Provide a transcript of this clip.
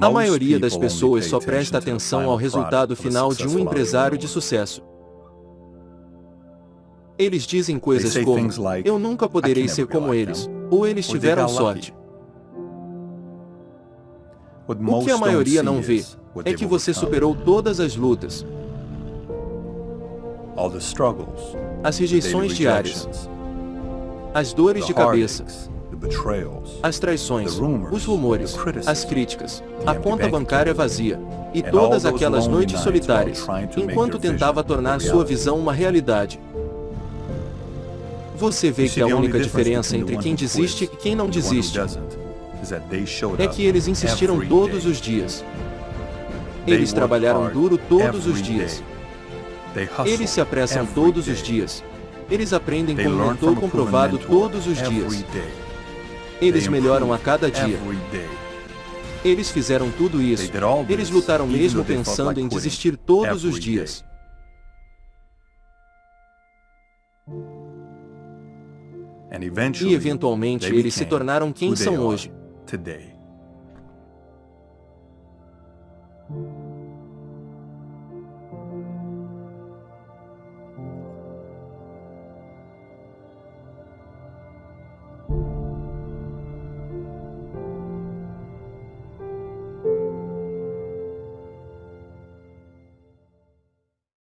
A maioria das pessoas só presta atenção ao resultado final de um empresário de sucesso. Eles dizem coisas como, eu nunca poderei ser como eles, ou eles tiveram sorte. O que a maioria não vê é que você superou todas as lutas, as rejeições diárias, as dores de cabeça, as traições, os rumores, as críticas, a conta bancária vazia, e todas aquelas noites solitárias, enquanto tentava tornar sua visão uma realidade. Você vê que a única diferença entre quem desiste e quem não desiste é que eles insistiram todos os dias. Eles trabalharam duro todos os dias. Eles se apressam todos os dias. Eles aprendem com um mentor comprovado todos os dias. Eles melhoram a cada dia. Eles fizeram tudo isso. Eles lutaram mesmo pensando em desistir todos os dias. E eventualmente eles se tornaram quem são hoje.